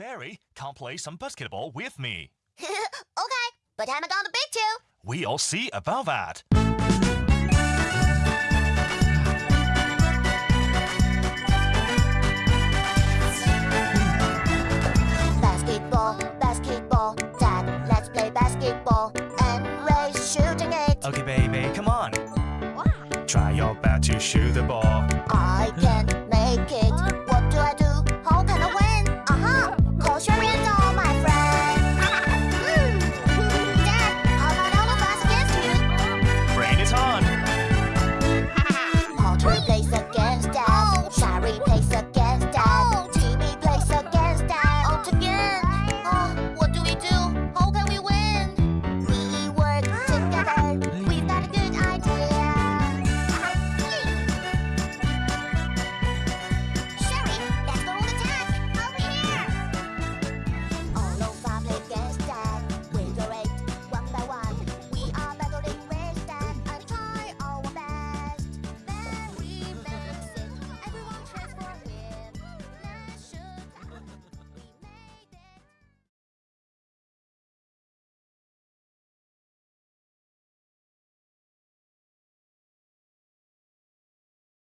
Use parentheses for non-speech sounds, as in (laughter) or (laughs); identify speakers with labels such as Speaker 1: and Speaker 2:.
Speaker 1: Barry, come play some basketball with me. (laughs)
Speaker 2: okay, but haven't gonna big two.
Speaker 1: We'll see about that.
Speaker 2: Basketball, basketball, Dad, let's play basketball. And Ray's shooting it.
Speaker 1: Okay, baby, come on.
Speaker 2: Why?
Speaker 1: Try your best to shoot the ball. It's okay.